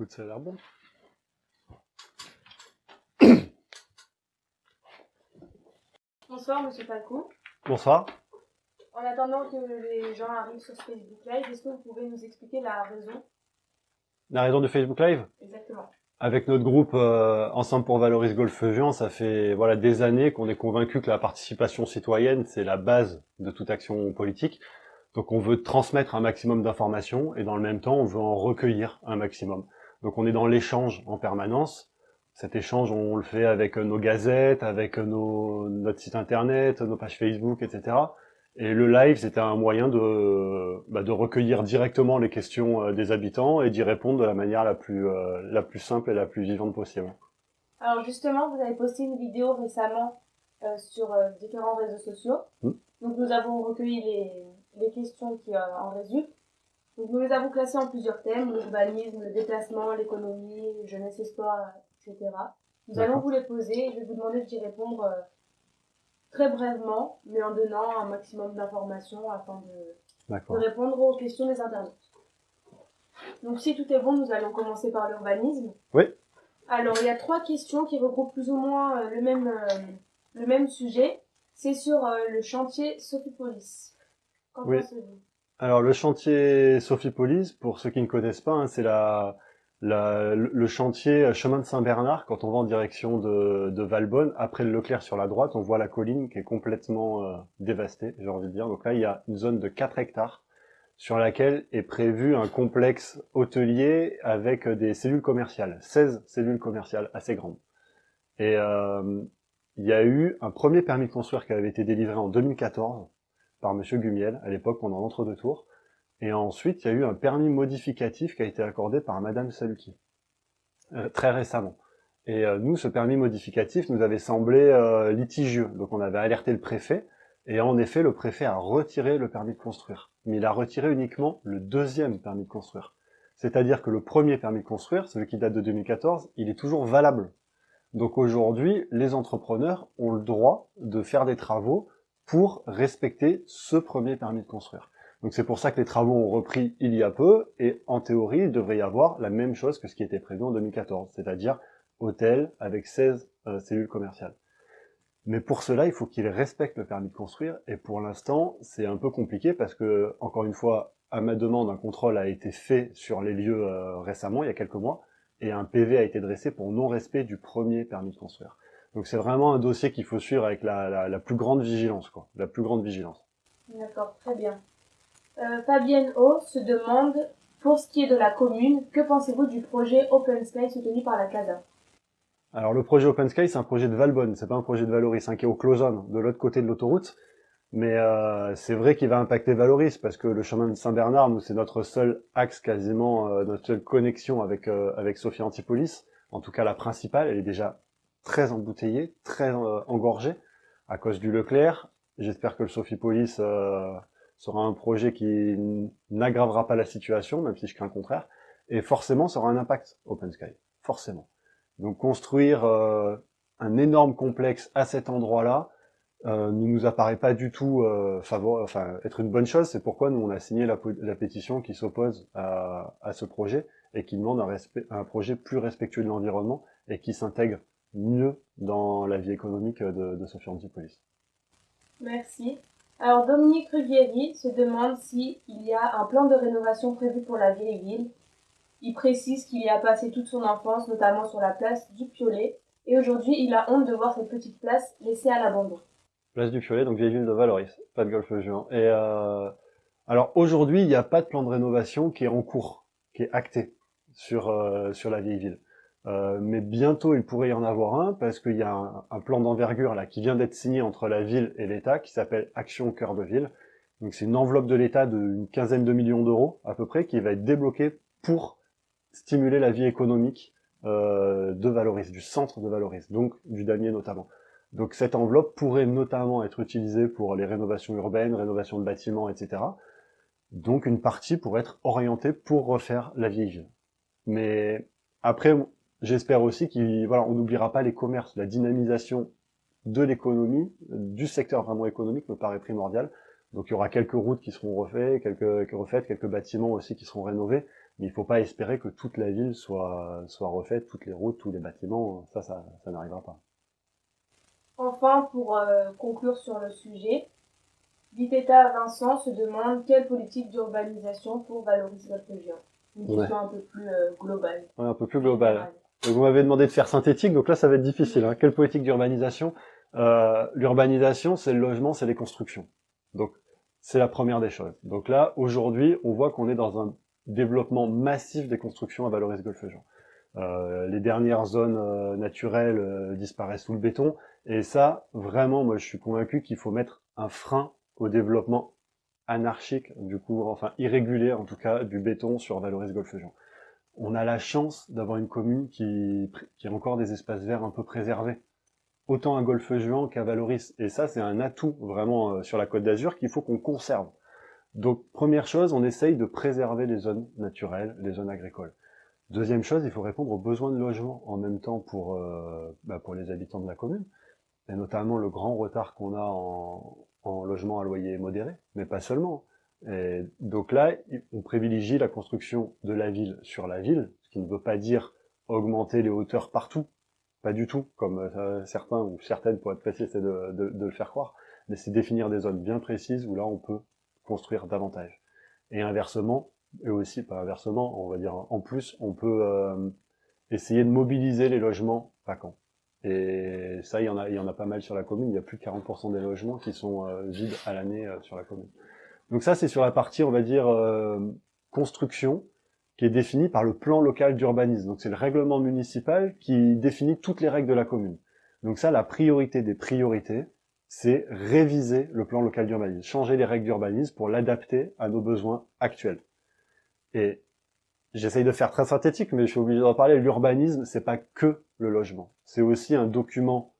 Écoute, ça a l'air bon. Bonsoir, monsieur Falco. Bonsoir. En attendant que les gens arrivent sur ce Facebook Live, est-ce que vous pouvez nous expliquer la raison? La raison du Facebook Live? Exactement. Avec notre groupe euh, Ensemble pour Valoris Golfe Juan, ça fait voilà des années qu'on est convaincu que la participation citoyenne, c'est la base de toute action politique. Donc on veut transmettre un maximum d'informations et dans le même temps, on veut en recueillir un maximum. Donc on est dans l'échange en permanence. Cet échange, on le fait avec nos gazettes, avec nos, notre site internet, nos pages Facebook, etc. Et le live, c'était un moyen de, bah, de recueillir directement les questions euh, des habitants et d'y répondre de la manière la plus, euh, la plus simple et la plus vivante possible. Alors justement, vous avez posté une vidéo récemment euh, sur euh, différents réseaux sociaux. Mm. Donc nous avons recueilli les, les questions qui euh, en résultent. Donc nous les avons classées en plusieurs thèmes, l'urbanisme, le déplacement, l'économie, jeunesse et sport, etc. Nous allons vous les poser et je vais vous demander d'y répondre euh, très brièvement, mais en donnant un maximum d'informations afin de, de répondre aux questions des internautes. Donc si tout est bon, nous allons commencer par l'urbanisme. Oui. Alors il y a trois questions qui regroupent plus ou moins euh, le même, euh, le même sujet. C'est sur euh, le chantier Sophipolis. Qu'en Oui. pensez-vous? Alors le chantier Sophie-Police, pour ceux qui ne connaissent pas, hein, c'est la, le chantier chemin de Saint-Bernard. Quand on va en direction de, Valbonne, après le Leclerc sur la droite, on voit la colline qui est complètement euh, dévastée, j'ai envie de dire. Donc là, il y a une zone de 4 hectares sur laquelle est prévu un complexe hôtelier avec des cellules commerciales, 16 cellules commerciales assez grandes. Et euh, il y a eu un premier permis de construire qui avait été délivré en 2014 par Monsieur Gumiel, à l'époque pendant l'entre-deux tours. Et ensuite, il y a eu un permis modificatif qui a été accordé par Madame Saluki, euh, très récemment. Et euh, nous, ce permis modificatif nous avait semblé euh, litigieux. Donc on avait alerté le préfet, et en effet, le préfet a retiré le permis de construire. Mais il a retiré uniquement le deuxième permis de construire. C'est-à-dire que le premier permis de construire, celui qui date de 2014, il est toujours valable. Donc aujourd'hui, les entrepreneurs ont le droit de faire des travaux pour respecter ce premier permis de construire. Donc c'est pour ça que les travaux ont repris il y a peu, et en théorie, il devrait y avoir la même chose que ce qui était prévu en 2014, c'est-à-dire hôtel avec 16 euh, cellules commerciales. Mais pour cela, il faut qu'ils respectent le permis de construire, et pour l'instant, c'est un peu compliqué parce que, encore une fois, à ma demande, un contrôle a été fait sur les lieux euh, récemment, il y a quelques mois, et un PV a été dressé pour non-respect du premier permis de construire. Donc c'est vraiment un dossier qu'il faut suivre avec la, la, la plus grande vigilance, quoi, la plus grande vigilance. D'accord, très bien. Euh, Fabienne O se demande, pour ce qui est de la commune, que pensez-vous du projet Open Sky soutenu par la CASA Alors le projet Open Sky, c'est un projet de Valbonne, c'est pas un projet de Valoris, hein, qui est au Clozone, de l'autre côté de l'autoroute. Mais euh, c'est vrai qu'il va impacter Valoris parce que le chemin de Saint-Bernard, nous, c'est notre seul axe quasiment, euh, notre seule connexion avec euh, avec Sophie Antipolis. En tout cas, la principale, elle est déjà très embouteillée, très euh, engorgée à cause du Leclerc. J'espère que le Sophipolis euh, sera un projet qui n'aggravera pas la situation, même si je crains le contraire. Et forcément, ça aura un impact Open Sky, forcément. Donc construire euh, un énorme complexe à cet endroit-là euh, ne nous apparaît pas du tout euh, enfin, être une bonne chose. C'est pourquoi nous on a signé la, la pétition qui s'oppose à, à ce projet et qui demande un, respect- un projet plus respectueux de l'environnement et qui s'intègre mieux dans la vie économique de, de Sophie Antipolis. Merci. Alors Dominique Rivieri se demande si il y a un plan de rénovation prévu pour la vieille ville. Il précise qu'il y a passé toute son enfance, notamment sur la place du Piolet, et aujourd'hui il a honte de voir cette petite place laissée à l'abandon. Place du Piolet, donc vieille ville de Valoris, pas de golfe juin. Et euh, alors aujourd'hui, il n'y a pas de plan de rénovation qui est en cours, qui est acté sur euh, sur la vieille ville. Euh, mais bientôt, il pourrait y en avoir un parce qu'il y a un, plan d'envergure là qui vient d'être signé entre la ville et l'État, qui s'appelle Action cœur de ville. Donc c'est une enveloppe de l'État d'une quinzaine de millions d'euros à peu près qui va être débloquée pour stimuler la vie économique euh, de Valoris, du centre de Valoris, donc du damier notamment. Donc cette enveloppe pourrait notamment être utilisée pour les rénovations urbaines, rénovations de bâtiments, etc. Donc une partie pourrait être orientée pour refaire la vieille ville. Mais après, j'espère aussi qu'on voilà, n'oubliera pas les commerces, la dynamisation de l'économie, du secteur vraiment économique me paraît primordial. Donc il y aura quelques routes qui seront refaites, quelques, refaites, quelques bâtiments aussi qui seront rénovés, Mais il faut pas espérer que toute la ville soit, soit refaite, toutes les routes, tous les bâtiments, ça, ça, ça n'arrivera pas. Enfin, pour euh, conclure sur le sujet, Vitetta Vincent se demande quelle politique d'urbanisation pour valoriser Golfe-Géant. Une question un peu plus euh, globale. Ouais, un peu plus globale. Vous m'avez demandé de faire synthétique, donc là ça va être difficile. Hein. Quelle politique d'urbanisation? Euh, L'urbanisation, c'est le logement, c'est les constructions. Donc c'est la première des choses. Donc là, aujourd'hui, on voit qu'on est dans un développement massif des constructions à valoriser Golfe-Jean. Euh, les dernières zones euh, naturelles euh, disparaissent sous le béton, et ça, vraiment, moi je suis convaincu qu'il faut mettre un frein au développement anarchique, du coup, enfin irrégulier en tout cas, du béton sur Valoris Golfe-Jean. On a la chance d'avoir une commune qui, qui a encore des espaces verts un peu préservés autant à Golfe-Juan qu'à Valoris. Et ça, c'est un atout vraiment euh, sur la Côte d'Azur qu'il faut qu'on conserve. Donc, première chose, on essaye de préserver les zones naturelles, les zones agricoles. Deuxième chose, il faut répondre aux besoins de logement en même temps pour, euh, bah les habitants de la commune, et notamment le grand retard qu'on a en, en logement à loyer modéré, mais pas seulement. Et donc là, on privilégie la construction de la ville sur la ville, ce qui ne veut pas dire augmenter les hauteurs partout, pas du tout, comme euh, certains ou certaines, pour être précis, c'est de, de, de, le faire croire, mais c'est définir des zones bien précises où là on peut construire davantage. Et inversement, et aussi pas inversement, on va dire en plus, on peut euh, essayer de mobiliser les logements vacants. Et ça, il y en a, il y en a pas mal sur la commune. Il y a plus de 40% des logements qui sont euh, vides à l'année sur la commune. Donc ça, c'est sur la partie, on va dire, construction qui est défini par le plan local d'urbanisme. Donc c'est le règlement municipal qui définit toutes les règles de la commune. Donc ça, la priorité des priorités, c'est réviser le plan local d'urbanisme, changer les règles d'urbanisme pour l'adapter à nos besoins actuels. Et j'essaye de faire très synthétique, mais je suis obligé d'en parler. L'urbanisme, c'est pas que le logement. C'est aussi un document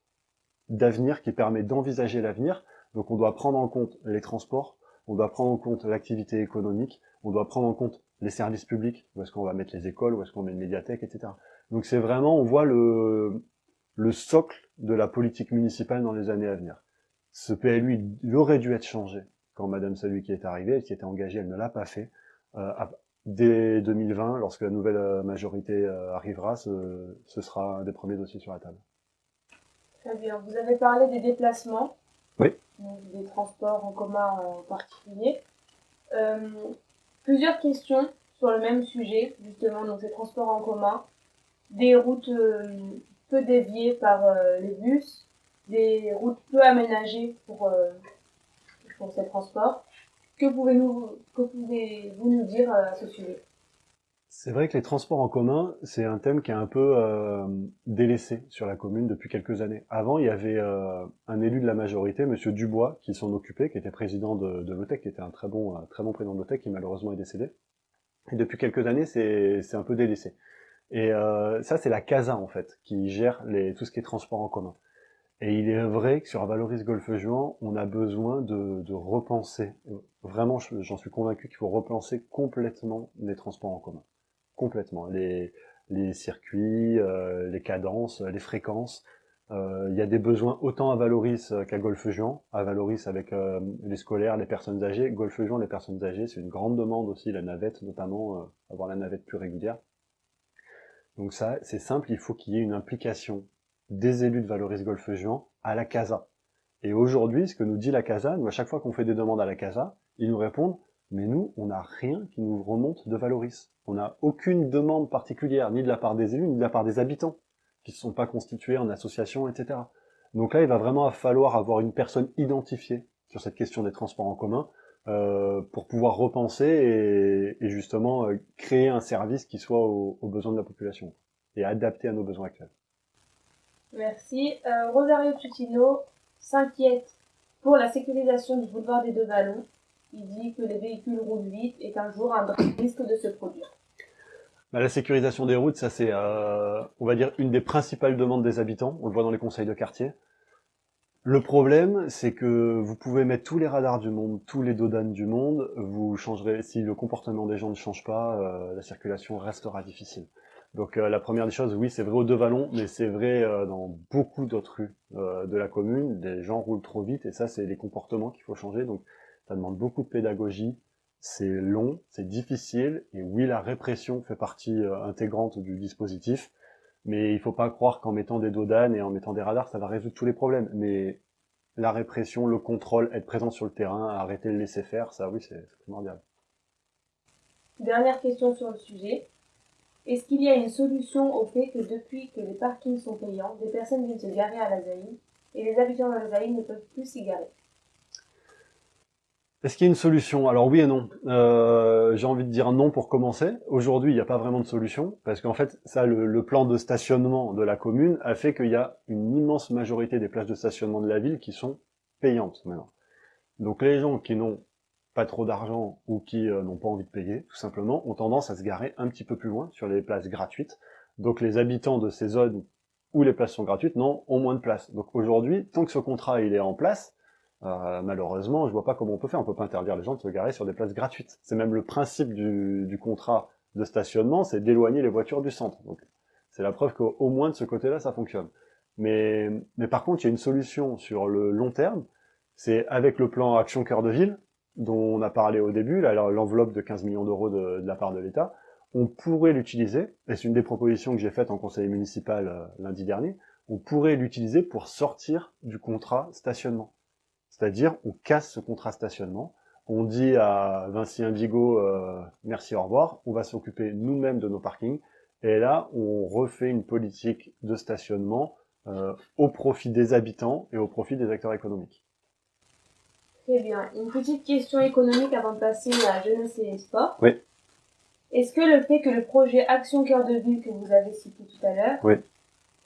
d'avenir qui permet d'envisager l'avenir. Donc on doit prendre en compte les transports, on doit prendre en compte l'activité économique, on doit prendre en compte les services publics, où est-ce qu'on va mettre les écoles, où est-ce qu'on met une médiathèque, etc. Donc c'est vraiment, on voit le, le socle de la politique municipale dans les années à venir. Ce PLU, il aurait dû être changé quand Madame celui qui est arrivée, elle s'y était engagée, elle ne l'a pas fait. Euh, dès 2020, lorsque la nouvelle euh, majorité euh, arrivera, ce, ce, sera un des premiers dossiers sur la table. Très bien. Vous avez parlé des déplacements. Oui. des transports en commun en particulier. Euh, plusieurs questions sur le même sujet, justement, donc ces transports en commun, des routes euh, peu déviées par euh, les bus, des routes peu aménagées pour, euh, pour ces transports. Que pouvez-vous pouvez nous dire à ce sujet? C'est vrai que les transports en commun, c'est un thème qui est un peu euh, délaissé sur la commune depuis quelques années. Avant, il y avait euh, un élu de la majorité, Monsieur Dubois, qui s'en occupait, qui était président de, de l'OTEC, qui était un très bon, très bon président de l'OTEC, qui malheureusement est décédé. Et depuis quelques années, c'est un peu délaissé. Et euh, ça, c'est la CASA, en fait, qui gère tout ce qui est transport en commun. Et il est vrai que sur Valoris Golfe-Juan, on a besoin de, de repenser. Vraiment, j'en suis convaincu qu'il faut repenser complètement les transports en commun complètement. Les, circuits, euh, les cadences, les fréquences. Euh, il y a des besoins autant à Valoris qu'à Golfe-Juan. À Valoris avec euh, les scolaires, les personnes âgées. Golfe-Juan, les personnes âgées, c'est une grande demande aussi, la navette notamment, avoir la navette plus régulière. Donc ça, c'est simple, il faut qu'il y ait une implication des élus de Valoris Golfe-Juan à la CASA. Et aujourd'hui, ce que nous dit la CASA, nous, à chaque fois qu'on fait des demandes à la CASA, ils nous répondent mais nous, on n'a rien qui nous remonte de Valoris. On n'a aucune demande particulière, ni de la part des élus, ni de la part des habitants, qui ne sont pas constitués en association, etc. Donc là, il va vraiment falloir avoir une personne identifiée sur cette question des transports en commun, euh, pour pouvoir repenser et, justement euh, créer un service qui soit aux, aux, besoins de la population et adapté à nos besoins actuels. Merci. Euh, Rosario Tutino s'inquiète pour la sécurisation du boulevard des Deux Vallons il dit que les véhicules roulent vite et qu'un jour un risque de se produire. Bah, la sécurisation des routes, ça c'est, euh, on va dire, une des principales demandes des habitants. On le voit dans les conseils de quartier. Le problème, c'est que vous pouvez mettre tous les radars du monde, tous les dodanes du monde, vous changerez, si le comportement des gens ne change pas, euh, la circulation restera difficile. Donc euh, la première des choses, oui, c'est vrai aux deux vallons, mais c'est vrai dans beaucoup d'autres rues de la commune. Les gens roulent trop vite et ça, c'est les comportements qu'il faut changer. Donc ça demande beaucoup de pédagogie, c'est long, c'est difficile, et oui, la répression fait partie euh, intégrante du dispositif, mais il faut pas croire qu'en mettant des dodanes et en mettant des radars, ça va résoudre tous les problèmes. Mais la répression, le contrôle, être présent sur le terrain, arrêter de laisser faire, ça oui, c'est primordial. Dernière question sur le sujet. Est-ce qu'il y a une solution au fait que depuis que les parkings sont payants, des personnes viennent se garer à la ZAI et les habitants de la ZAI ne peuvent plus s'y garer? Est-ce qu'il y a une solution? Alors oui et non. Euh, J'ai envie de dire non pour commencer. Aujourd'hui, il n'y a pas vraiment de solution parce qu'en fait, ça, le, plan de stationnement de la commune a fait qu'il y a une immense majorité des places de stationnement de la ville qui sont payantes maintenant. Donc les gens qui n'ont pas trop d'argent ou qui euh, n'ont pas envie de payer, tout simplement, ont tendance à se garer un petit peu plus loin sur les places gratuites. Donc les habitants de ces zones où les places sont gratuites n'ont ont moins de place. Donc aujourd'hui, tant que ce contrat il est en place, euh, malheureusement, je vois pas comment on peut faire. On peut pas interdire les gens de se garer sur des places gratuites. C'est même le principe du, contrat de stationnement, c'est d'éloigner les voitures du centre. Donc, c'est la preuve qu'au moins de ce côté-là, ça fonctionne. Mais, mais par contre, il y a une solution sur le long terme. C'est avec le plan Action Cœur de Ville, dont on a parlé au début, l'enveloppe de 15 millions d'euros de, de, la part de l'État, on pourrait l'utiliser, et c'est une des propositions que j'ai faites en conseil municipal euh, lundi dernier, on pourrait l'utiliser pour sortir du contrat stationnement. C'est-à-dire, on casse ce contrat stationnement, on dit à Vinci Indigo euh, merci, au revoir, on va s'occuper nous-mêmes de nos parkings, et là, on refait une politique de stationnement euh, au profit des habitants et au profit des acteurs économiques. Très bien. Une petite question économique avant de passer à jeunesse et sport. Oui. Est-ce que le fait que le projet Action Cœur de Ville que vous avez cité tout à l'heure oui.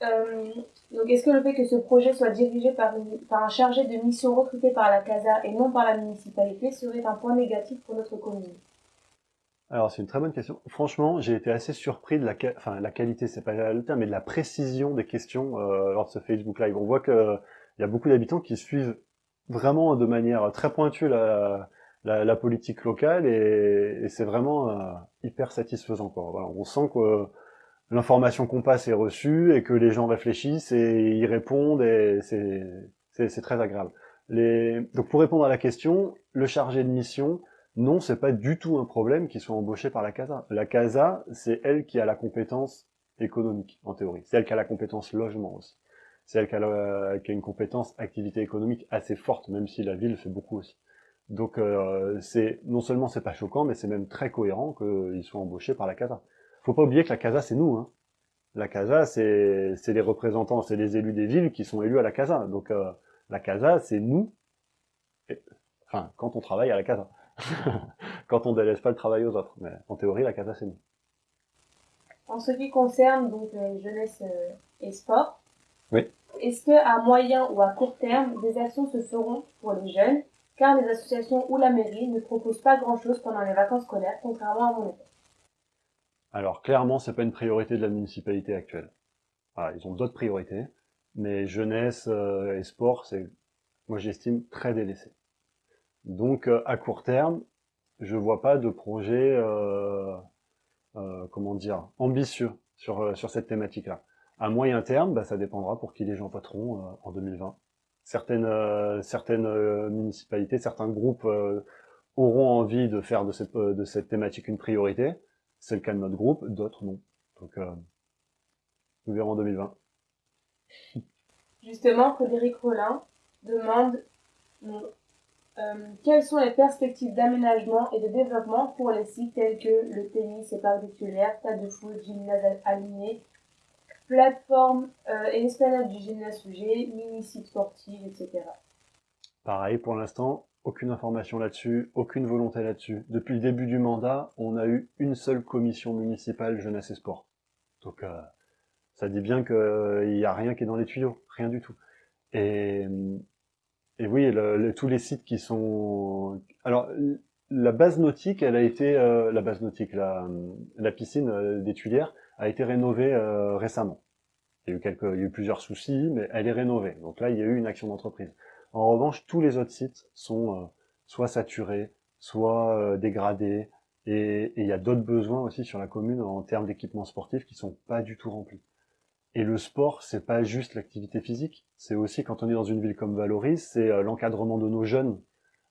Euh, donc, est-ce que le fait que ce projet soit dirigé par, un chargé de mission recruté par la CASA et non par la municipalité serait un point négatif pour notre commune? Alors, c'est une très bonne question. Franchement, j'ai été assez surpris de la, enfin, la qualité, c'est pas le terme, mais de la précision des questions euh, lors de ce Facebook Live. On voit qu'il y a beaucoup d'habitants qui suivent vraiment de manière très pointue la, politique locale et, c'est vraiment euh, hyper satisfaisant. On sent que l'information qu'on passe est reçue et que les gens réfléchissent et y répondent et c'est très agréable. Les... Donc pour répondre à la question, le chargé de mission, non, c'est pas du tout un problème qu'il soit embauché par la CASA. La CASA, c'est elle qui a la compétence économique, en théorie. C'est elle qui a la compétence logement aussi. C'est elle qui a, qui a, une compétence activité économique assez forte, même si la ville fait beaucoup aussi. Donc euh, c'est non seulement c'est pas choquant, mais c'est même très cohérent qu'ils soient embauchés par la CASA faut pas oublier que la CASA, c'est nous. Hein. La CASA, c'est les représentants, c'est les élus des villes qui sont élus à la CASA. Donc euh, la CASA, c'est nous. enfin, quand on travaille à la CASA. quand on délaisse pas le travail aux autres. Mais en théorie, la CASA, c'est nous. En ce qui concerne donc euh, jeunesse euh, et sport, oui. est-ce que à moyen ou à court terme, des actions se feront pour les jeunes, car les associations ou la mairie ne proposent pas grand-chose pendant les vacances scolaires, contrairement à mon époque alors clairement, c'est pas une priorité de la municipalité actuelle. ils ont d'autres priorités, mais jeunesse euh, et sport, c'est, moi j'estime, très délaissé. Donc euh, à court terme, je vois pas de projet, euh, comment dire, ambitieux sur sur cette thématique-là. À moyen terme, bah, ça dépendra pour qui les gens voteront en 2020. Certaines certaines municipalités, certains groupes auront envie de faire de cette de cette thématique une priorité c'est le cas de notre groupe, d'autres non. Donc, euh, nous verrons en 2020. Justement, Frédéric Rollin demande euh, quelles sont les perspectives d'aménagement et de développement pour les sites tels que le tennis et parcs titulaires, tas de foot, gymnase aligné, plateforme euh, et esplanade du gymnase sujet, mini-site sportif, etc. Pareil, pour l'instant, aucune information là-dessus, aucune volonté là-dessus. Depuis le début du mandat, on a eu une seule commission municipale jeunesse et sport. Donc euh, ça dit bien qu'il euh, n'y a rien qui est dans les tuyaux, rien du tout. Et, et oui, le, tous les sites qui sont... Alors, la base nautique, elle a été... Euh, la base nautique, la, la piscine des Tuilières a été rénovée récemment. Il y, a eu quelques, il y a eu plusieurs soucis, mais elle est rénovée. Donc là, il y a eu une action d'entreprise. En revanche, tous les autres sites sont euh, soit saturés, soit euh, dégradés, et il y a d'autres besoins aussi sur la commune en termes d'équipements sportifs qui sont pas du tout remplis. Et le sport, c'est pas juste l'activité physique, c'est aussi quand on est dans une ville comme Valoris, c'est euh, l'encadrement de nos jeunes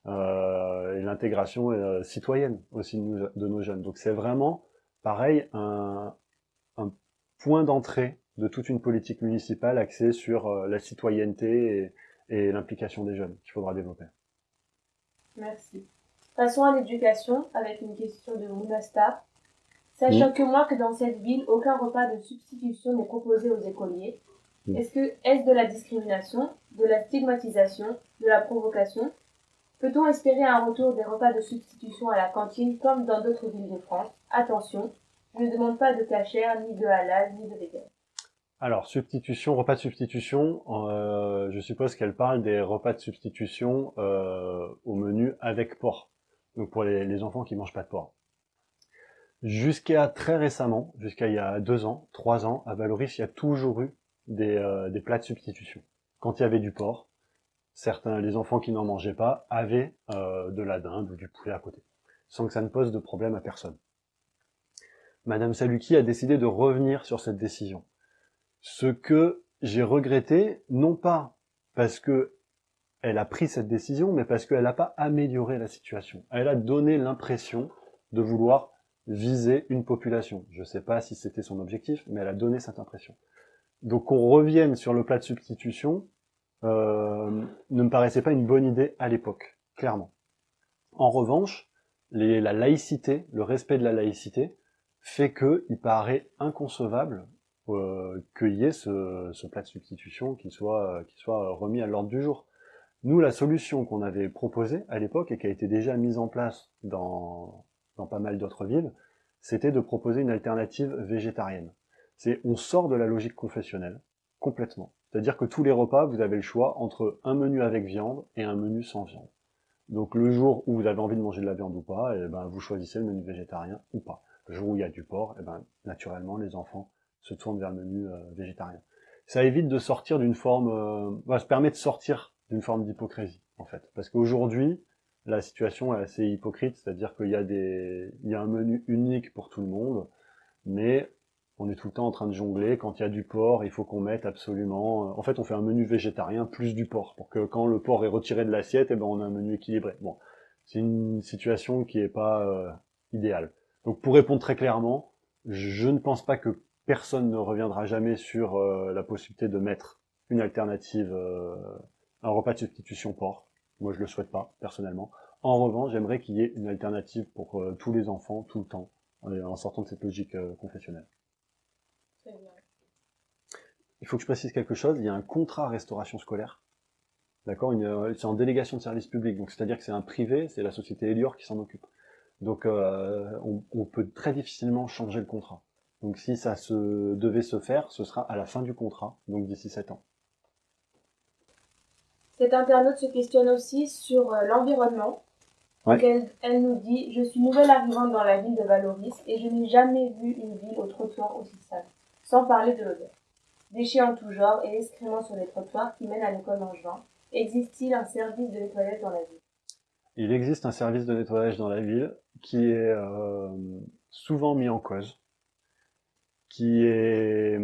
euh, et l'intégration euh, citoyenne aussi de nos, jeunes. Donc c'est vraiment, pareil, un, point d'entrée de toute une politique municipale axée sur euh, la citoyenneté et, l'implication des jeunes qu'il faudra développer. Merci. Passons à l'éducation avec une question de Mounasta. Sachant que moi que dans cette ville, aucun repas de substitution n'est proposé aux écoliers, est-ce que est-ce de la discrimination, de la stigmatisation, de la provocation? Peut-on espérer un retour des repas de substitution à la cantine comme dans d'autres villes de France? Attention, je ne demande pas de cachère, ni de halal, ni de vegan. Alors, substitution, repas de substitution, euh, je suppose qu'elle parle des repas de substitution euh, au menu avec porc. Donc pour les, enfants qui mangent pas de porc. Jusqu'à très récemment, jusqu'à il y a deux ans, trois ans, à Valoris, il y a toujours eu des, euh, des plats de substitution. Quand il y avait du porc, certains, les enfants qui n'en mangeaient pas, avaient de la dinde ou du poulet à côté, sans que ça ne pose de problème à personne. Madame Saluki a décidé de revenir sur cette décision. Ce que j'ai regretté, non pas parce que elle a pris cette décision, mais parce qu'elle n'a pas amélioré la situation. Elle a donné l'impression de vouloir viser une population. Je ne sais pas si c'était son objectif, mais elle a donné cette impression. Donc qu'on revienne sur le plat de substitution, euh, ne me paraissait pas une bonne idée à l'époque, clairement. En revanche, la laïcité, le respect de la laïcité, fait que il paraît inconcevable euh, qu'il y ait ce, plat de substitution qui soit, qui soit remis à l'ordre du jour. Nous, la solution qu'on avait proposée à l'époque et qui a été déjà mise en place dans, dans pas mal d'autres villes, c'était de proposer une alternative végétarienne. C'est on sort de la logique confessionnelle, complètement. C'est-à-dire que tous les repas, vous avez le choix entre un menu avec viande et un menu sans viande. Donc le jour où vous avez envie de manger de la viande ou pas, eh ben, vous choisissez le menu végétarien ou pas. Le jour où il y a du porc, eh ben, naturellement, les enfants se tournent vers le menu euh, végétarien. Ça évite de sortir d'une forme... Euh, ça permet de sortir d'une forme d'hypocrisie, en fait. Parce qu'aujourd'hui, la situation est assez hypocrite, c'est-à-dire qu'il y a des, il y a un menu unique pour tout le monde, mais on est tout le temps en train de jongler. Quand il y a du porc, il faut qu'on mette absolument... Euh, en fait, on fait un menu végétarien plus du porc, pour que quand le porc est retiré de l'assiette, eh ben, on a un menu équilibré. Bon, c'est une situation qui est pas euh, idéale. Donc pour répondre très clairement, je ne pense pas que personne ne reviendra jamais sur euh, la possibilité de mettre une alternative, un repas de substitution porc. Moi, je le souhaite pas, personnellement. En revanche, j'aimerais qu'il y ait une alternative pour tous les enfants, tout le temps, en sortant de cette logique confessionnelle. Il faut que je précise quelque chose, il y a un contrat restauration scolaire. D'accord? Euh, C'est en délégation de service public, donc c'est-à-dire que c'est un privé, c'est la société Elior qui s'en occupe. Donc euh, on, peut très difficilement changer le contrat. Donc si ça se devait se faire, ce sera à la fin du contrat, donc d'ici 7 ans. Cette internaute se questionne aussi sur euh, l'environnement. Elle, elle, nous dit « Je suis nouvelle arrivante dans la ville de Valoris et je n'ai jamais vu une ville au trottoir aussi sale. Sans parler de l'odeur. Déchets en tout genre et excréments sur les trottoirs qui mènent à l'école juin. Existe-t-il un service de nettoyage dans la ville? Il existe un service de nettoyage dans la ville qui est euh, souvent mis en cause, qui, est,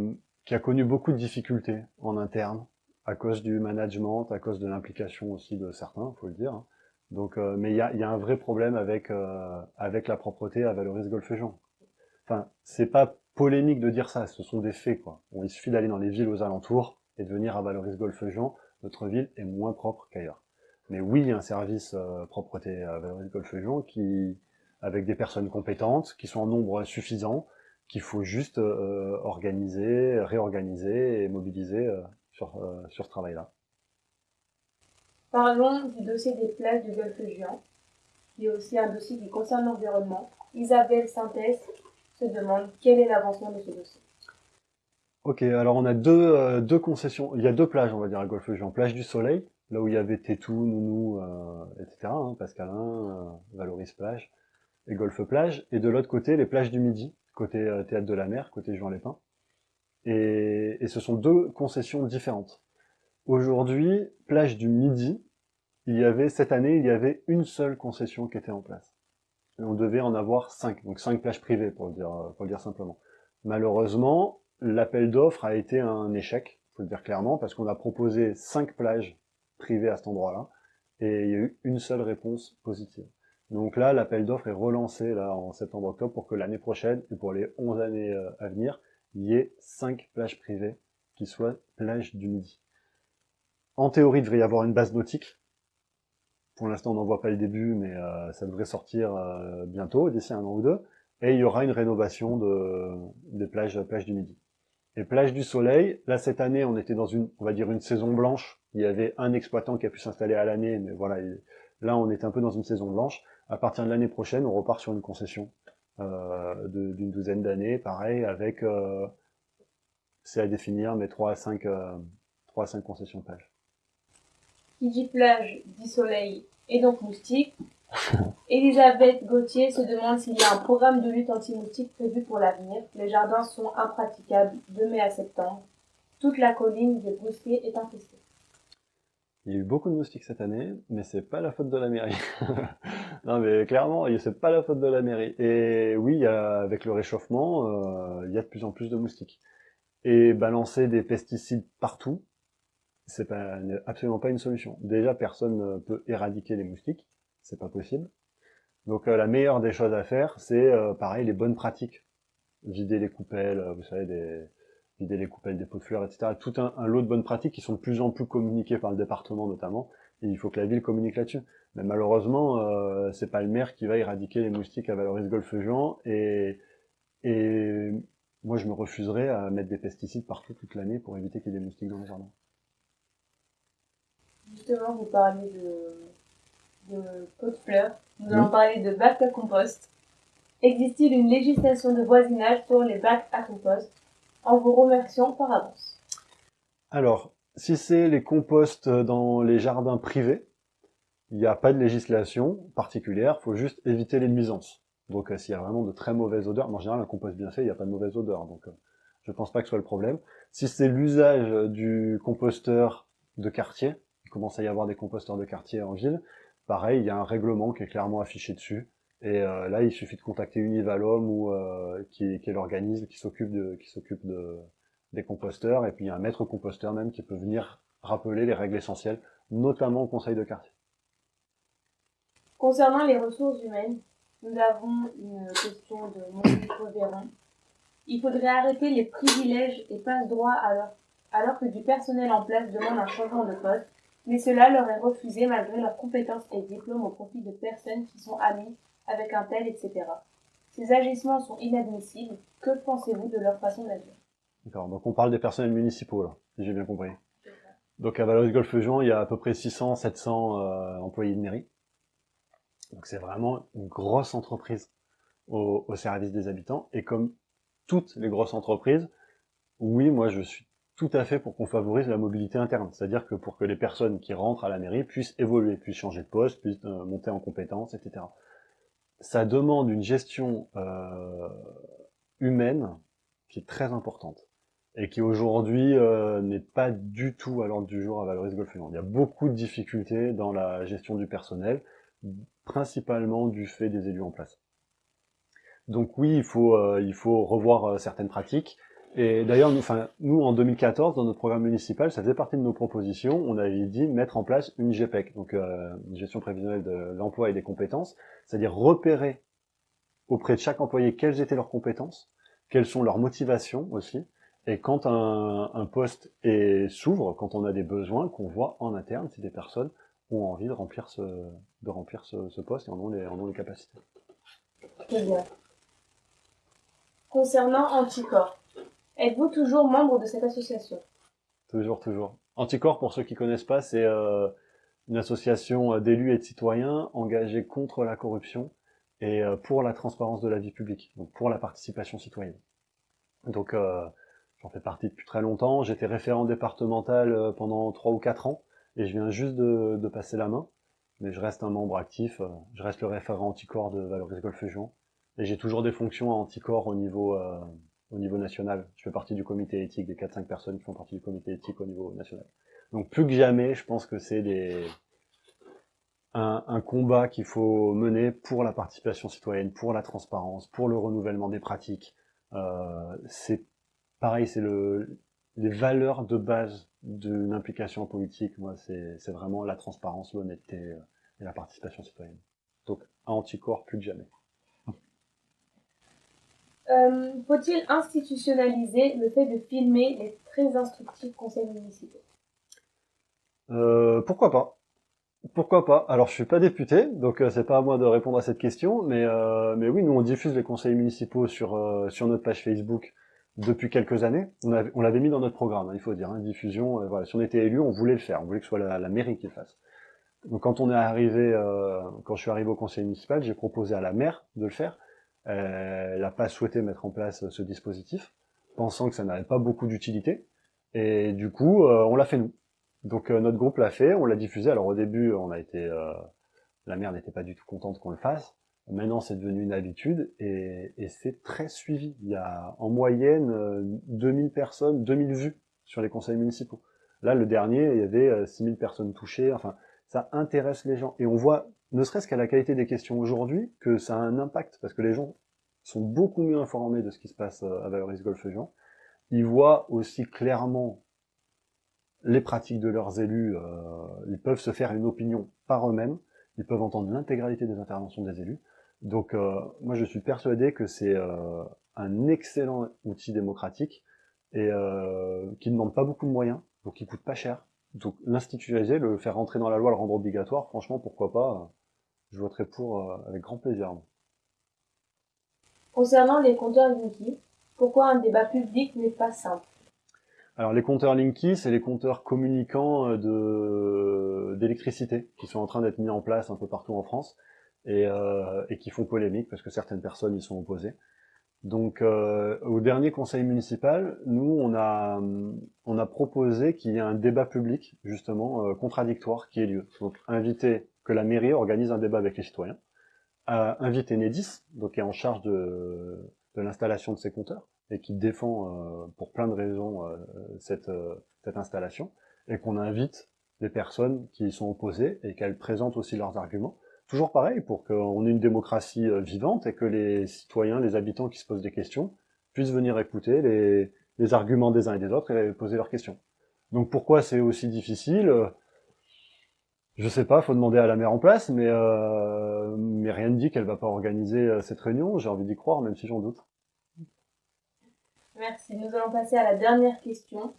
qui a connu beaucoup de difficultés en interne, à cause du management, à cause de l'implication aussi de certains, faut le dire. Hein. Donc, euh, mais il y a, y a, un vrai problème avec euh, avec la propreté à Valoris Golfe-Jean. Enfin, c'est pas polémique de dire ça, ce sont des faits, quoi. Il suffit d'aller dans les villes aux alentours et de venir à Valoris Golfe-Jean, notre ville est moins propre qu'ailleurs. Mais oui, il y a un service euh, propreté à Valoris Golfe-Jean qui, avec des personnes compétentes, qui sont en nombre suffisant, qu'il faut juste euh, organiser, réorganiser et mobiliser euh, sur, sur ce travail-là. Parlons du dossier des plages du Golfe-Jean, qui est aussi un dossier qui concerne l'environnement. Isabelle Synthèse se demande quel est l'avancement de ce dossier. Ok, alors on a deux, euh, deux concessions, il y a deux plages, on va dire, à golfe jean Plage du Soleil, là où il y avait Tétou, Nounou, euh, etc., hein, Pascalin, euh, Valoris Plage, et Golfe Plage, et de l'autre côté, les plages du Midi, côté Théâtre de la Mer, côté Jean Lépin. Et, et ce sont deux concessions différentes. Aujourd'hui, plage du Midi, il y avait, cette année, il y avait une seule concession qui était en place on devait en avoir 5, donc 5 plages privées pour le dire, pour le dire simplement. Malheureusement, l'appel d'offres a été un échec, faut le dire clairement, parce qu'on a proposé 5 plages privées à cet endroit-là, et il y a eu une seule réponse positive. Donc là, l'appel d'offres est relancé là en septembre-octobre pour que l'année prochaine et pour les 11 années euh, à venir, il y ait 5 plages privées qui soient plages du Midi. En théorie, il devrait y avoir une base nautique. Pour l'instant, on n'en voit pas le début, mais euh, ça devrait sortir euh, bientôt, d'ici un an ou deux. Et il y aura une rénovation de, des plages, plages du Midi. Et plages du Soleil, là cette année, on était dans une, on va dire une saison blanche. Il y avait un exploitant qui a pu s'installer à l'année, mais voilà, là on est un peu dans une saison blanche. À partir de l'année prochaine, on repart sur une concession euh, d'une douzaine d'années, pareil, avec, euh, c'est à définir, mais 3 à 5, euh, 3 à 5 concessions plage. Qui dit plage, dit soleil, et donc moustique. Elisabeth Gauthier se demande s'il y a un programme de lutte anti-moustique prévu pour l'avenir. Les jardins sont impraticables de mai à septembre. Toute la colline des Brusquets est infestée. Il y a eu beaucoup de moustiques cette année, mais c'est pas la faute de la mairie. non, mais clairement, c'est pas la faute de la mairie. Et oui, avec le réchauffement, euh, il y a de plus en plus de moustiques. Et balancer des pesticides partout, c'est pas, absolument pas une solution. Déjà, personne ne peut éradiquer les moustiques, c'est pas possible. Donc euh, la meilleure des choses à faire, c'est euh, pareil, les bonnes pratiques. Vider les coupelles, vous savez, des, vider les coupelles des pots de fleurs, etc. Tout un, lot de bonnes pratiques qui sont de plus en plus communiquées par le département notamment, et il faut que la ville communique là-dessus. Mais malheureusement, euh, c'est pas le maire qui va éradiquer les moustiques à Valoris Golfe-Jean, et, et moi je me refuserais à mettre des pesticides partout toute l'année pour éviter qu'il y ait des moustiques dans les jardins. Justement, vous parlez de, de pots de fleurs, nous allons parler de bacs à compost. Existe-t-il une législation de voisinage pour les bacs à compost? En vous remerciant par avance. Alors, si c'est les composts dans les jardins privés, il n'y a pas de législation particulière, faut juste éviter les nuisances. Donc euh, s'il y a vraiment de très mauvaises odeurs, en général un compost bien fait, il n'y a pas de mauvaise odeur, donc euh, je pense pas que ce soit le problème. Si c'est l'usage du composteur de quartier, il commence à y avoir des composteurs de quartier en ville, pareil, il y a un règlement qui est clairement affiché dessus, et euh, là, il suffit de contacter Univalom ou euh, qui, est l'organisme qui s'occupe de qui s'occupe de des composteurs. Et puis il y a un maître composteur même qui peut venir rappeler les règles essentielles, notamment au conseil de quartier. Concernant les ressources humaines, nous avons une question de Monique Véron. Il faudrait arrêter les privilèges et passe-droits alors, alors que du personnel en place demande un changement de poste, mais cela leur est refusé malgré leurs compétences et diplômes au profit de personnes qui sont amies avec un tel, etc. Ces agissements sont inadmissibles. Que pensez-vous de leur façon d'agir? D'accord, donc on parle des personnels municipaux, là, si j'ai bien compris. Donc à Valoris Golfe Jean, il y a à peu près 600, 700 euh, employés de mairie. Donc c'est vraiment une grosse entreprise au, au, service des habitants. Et comme toutes les grosses entreprises, oui, moi je suis tout à fait pour qu'on favorise la mobilité interne. C'est-à-dire que pour que les personnes qui rentrent à la mairie puissent évoluer, puissent changer de poste, puissent euh, monter en compétences, etc ça demande une gestion euh, humaine qui est très importante et qui aujourd'hui euh, n'est pas du tout à l'ordre du jour à Valoris Golf Il y a beaucoup de difficultés dans la gestion du personnel, principalement du fait des élus en place. Donc oui, il faut, euh, il faut revoir certaines pratiques, et d'ailleurs, nous, enfin, nous, en 2014, dans notre programme municipal, ça faisait partie de nos propositions, on avait dit mettre en place une GPEC, donc euh, une gestion prévisionnelle de l'emploi et des compétences, c'est-à-dire repérer auprès de chaque employé quelles étaient leurs compétences, quelles sont leurs motivations aussi, et quand un, un poste s'ouvre, quand on a des besoins, qu'on voit en interne si des personnes ont envie de remplir ce, de remplir ce, ce poste et en ont les, en ont les capacités. Très bien. Concernant Anticorps, Êtes-vous toujours membre de cette association? Toujours, toujours. Anticorps, pour ceux qui connaissent pas, c'est euh, une association euh, d'élus et de citoyens engagés contre la corruption et euh, pour la transparence de la vie publique, donc pour la participation citoyenne. Donc j'en fais partie depuis très longtemps. J'étais référent départemental pendant trois ou quatre ans et je viens juste de, de, passer la main. Mais je reste un membre actif. Je reste le référent anticorps de Valoris Golfe Fusion et j'ai toujours des fonctions à anticorps au niveau au niveau national. Je fais partie du comité éthique, des 4-5 personnes qui font partie du comité éthique au niveau national. Donc plus que jamais, je pense que c'est des... un, un combat qu'il faut mener pour la participation citoyenne, pour la transparence, pour le renouvellement des pratiques. Euh, c'est pareil, c'est le les valeurs de base d'une implication politique, moi, c'est vraiment la transparence, l'honnêteté euh, et la participation citoyenne. Donc, à anticorps, plus que jamais. Euh, faut-il institutionnaliser le fait de filmer les très instructifs conseils municipaux? Euh, Pourquoi pas? Pourquoi pas? Alors je suis pas député, donc c'est pas à moi de répondre à cette question, mais mais oui, nous on diffuse les conseils municipaux sur sur notre page Facebook depuis quelques années. On, l'avait mis dans notre programme, hein, il faut dire, hein, diffusion. Euh, voilà, si on était élu, on voulait le faire, on voulait que ce soit la, mairie qui le fasse. Donc quand on est arrivé, euh, quand je suis arrivé au conseil municipal, j'ai proposé à la maire de le faire. Euh, elle n'a pas souhaité mettre en place ce dispositif, pensant que ça n'avait pas beaucoup d'utilité. Et du coup, on l'a fait nous. Donc notre groupe l'a fait, on l'a diffusé. Alors au début, on a été, la maire n'était pas du tout contente qu'on le fasse. Maintenant, c'est devenu une habitude et, c'est très suivi. Il y a en moyenne 2000 euh, personnes, 2000 vues sur les conseils municipaux. Là, le dernier, il y avait 6000 euh, personnes touchées. Enfin, ça intéresse les gens. Et on voit, ne serait-ce qu'à la qualité des questions aujourd'hui, que ça a un impact parce que les gens sont beaucoup mieux informés de ce qui se passe euh, à Valoris Golfe Juan. Ils voient aussi clairement les pratiques de leurs élus. ils peuvent se faire une opinion par eux-mêmes. Ils peuvent entendre l'intégralité des interventions des élus. Donc euh, moi je suis persuadé que c'est euh, un excellent outil démocratique et euh, qui ne demande pas beaucoup de moyens, donc qui coûte pas cher. Donc l'institutionnaliser, le faire rentrer dans la loi, le rendre obligatoire, franchement pourquoi pas, je voterai pour avec grand plaisir. Concernant les compteurs Linky, pourquoi un débat public n'est pas simple? Alors les compteurs Linky, c'est les compteurs communicants d'électricité qui sont en train d'être mis en place un peu partout en France et, euh, et qui font polémique parce que certaines personnes y sont opposées. Donc euh, au dernier conseil municipal, nous on a on a proposé qu'il y ait un débat public justement euh, contradictoire qui ait lieu. Donc inviter que la mairie organise un débat avec les citoyens, euh, inviter Nedis, donc qui est en charge de, l'installation de ces compteurs et qui défend euh, pour plein de raisons euh, cette installation, et qu'on invite des personnes qui y sont opposées et qu'elles présentent aussi leurs arguments toujours pareil, pour qu'on ait une démocratie vivante et que les citoyens, les habitants qui se posent des questions, puissent venir écouter les, les arguments des uns et des autres et poser leurs questions. Donc pourquoi c'est aussi difficile Je sais pas, faut demander à la maire en place, mais, euh, mais rien ne dit qu'elle va pas organiser euh, cette réunion, j'ai envie d'y croire, même si j'en doute. Merci, nous allons passer à la dernière question.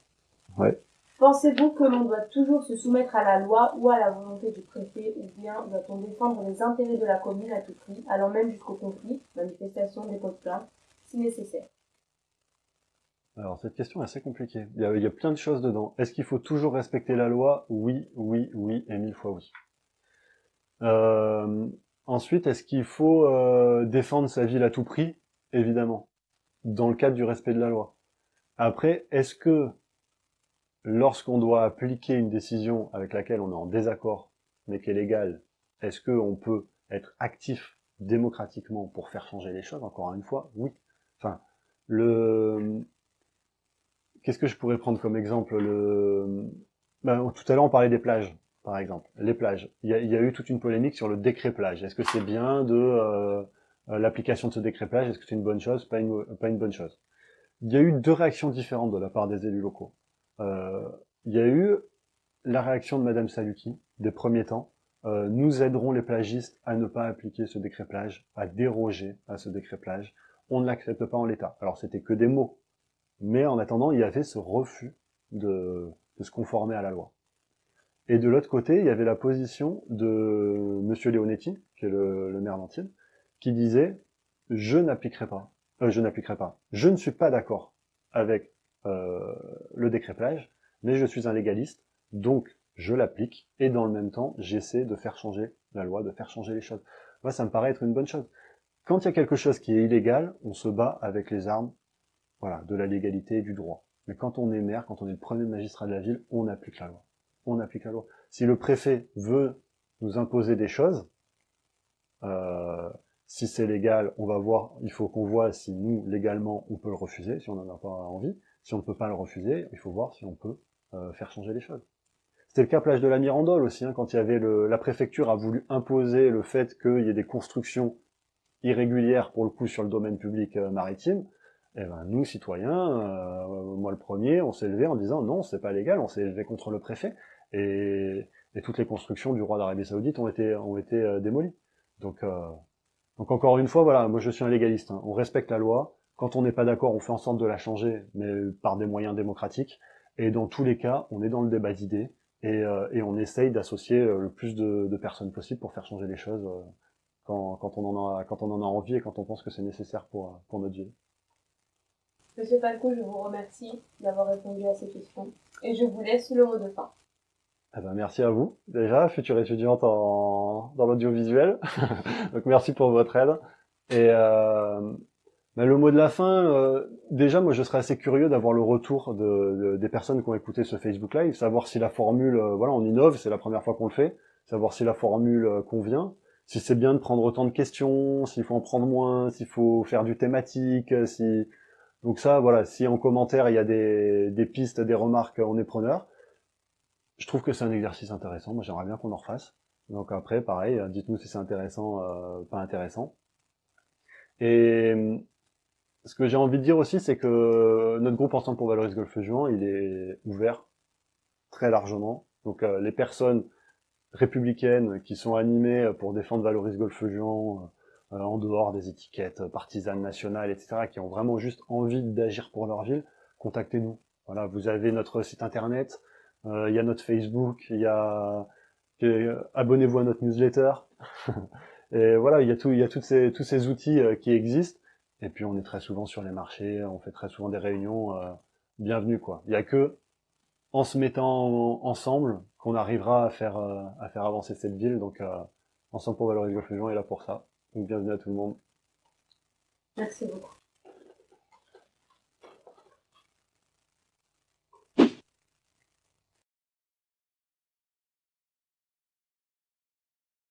Ouais. Pensez-vous que l'on doit toujours se soumettre à la loi ou à la volonté du préfet, ou bien doit-on défendre les intérêts de la commune à tout prix, allant même jusqu'au conflit, manifestation, dépôt de plainte, si nécessaire alors cette question est assez compliquée. Il y, a, plein de choses dedans. Est-ce qu'il faut toujours respecter la loi? Oui, oui, oui et mille fois oui. Euh, ensuite, est-ce qu'il faut euh, défendre sa ville à tout prix? Évidemment, dans le cadre du respect de la loi. Après, est-ce que lorsqu'on doit appliquer une décision avec laquelle on est en désaccord, mais qui est légale, est-ce qu'on peut être actif démocratiquement pour faire changer les choses Encore une fois, oui. Enfin, le... Qu'est-ce que je pourrais prendre comme exemple le... Ben, tout à l'heure, on parlait des plages, par exemple. Les plages. Il y, a, eu toute une polémique sur le décret plage. Est-ce que c'est bien de euh, l'application de ce décret plage? Est-ce que c'est une bonne chose? Pas une, pas une bonne chose Il y a eu deux réactions différentes de la part des élus locaux. Euh, il y a eu la réaction de Madame Saluki des premiers temps. Euh, nous aiderons les plagistes à ne pas appliquer ce décret plage, à déroger à ce décret plage. On ne l'accepte pas en l'état. Alors c'était que des mots, mais en attendant, il y avait ce refus de, se conformer à la loi. Et de l'autre côté, il y avait la position de Monsieur Leonetti, qui est le, maire d'Antibes, qui disait je n'appliquerai pas, euh, je n'appliquerai pas, je ne suis pas d'accord avec euh, le décret plage, mais je suis un légaliste, donc je l'applique, et dans le même temps, j'essaie de faire changer la loi, de faire changer les choses. Moi, ça me paraît être une bonne chose. Quand il y a quelque chose qui est illégal, on se bat avec les armes voilà, de la légalité et du droit. Mais quand on est maire, quand on est le premier magistrat de la ville, on applique la loi. On applique la loi. Si le préfet veut nous imposer des choses, euh, si c'est légal, on va voir, il faut qu'on voit si nous, légalement, on peut le refuser, si on n'en a pas envie. Si on ne peut pas le refuser, il faut voir si on peut euh, faire changer les choses. C'était le cas plage de la Mirandole aussi, hein, quand il y avait le, la préfecture a voulu imposer le fait qu'il y ait des constructions irrégulières pour le coup sur le domaine public euh, maritime. Et ben nous, citoyens, euh, moi le premier, on s'est levé en disant non, c'est pas légal, on s'est levé contre le préfet, et, et, toutes les constructions du roi d'Arabie Saoudite ont été, ont été euh, démolies. Donc, euh, donc encore une fois, voilà, moi je suis un légaliste, hein. on respecte la loi, quand on n'est pas d'accord, on fait en sorte de la changer, mais par des moyens démocratiques, et dans tous les cas, on est dans le débat d'idées, et, euh, et, on essaye d'associer le plus de, de, personnes possible pour faire changer les choses quand, quand, on en a, quand on en a envie et quand on pense que c'est nécessaire pour, pour notre vie. Monsieur Falco, je vous remercie d'avoir répondu à ces questions et je vous laisse le mot de fin. Eh ben, merci à vous, déjà, future étudiante en, dans l'audiovisuel. Donc merci pour votre aide. Et euh, mais le mot de la fin, euh, déjà, moi je serais assez curieux d'avoir le retour de, de, des personnes qui ont écouté ce Facebook Live, savoir si la formule, euh, voilà, on innove, c'est la première fois qu'on le fait, savoir si la formule euh, convient, si c'est bien de prendre autant de questions, s'il faut en prendre moins, s'il faut faire du thématique, si donc ça, voilà, si en commentaire il y a des, des pistes, des remarques, on est preneur. Je trouve que c'est un exercice intéressant, moi j'aimerais bien qu'on en refasse. Donc après, pareil, dites-nous si c'est intéressant, euh, pas intéressant. Et ce que j'ai envie de dire aussi, c'est que notre groupe Ensemble pour Valoriser Golfe Juan, il est ouvert très largement. Donc euh, les personnes républicaines qui sont animées pour défendre Valorise Golfe Juan, euh, en dehors des étiquettes partisanes nationales, etc., qui ont vraiment juste envie d'agir pour leur ville, contactez-nous. Voilà, vous avez notre site internet, euh, il y a notre Facebook, il y a euh, abonnez-vous à notre newsletter. et voilà, il y a tout, il y a toutes ces, tous ces outils qui existent. Et puis on est très souvent sur les marchés, on fait très souvent des réunions. bienvenue quoi. Il y a que en se mettant ensemble qu'on arrivera à faire à faire avancer cette ville. Donc ensemble pour valoriser le est là pour ça. Bienvenue à tout le monde. Merci beaucoup.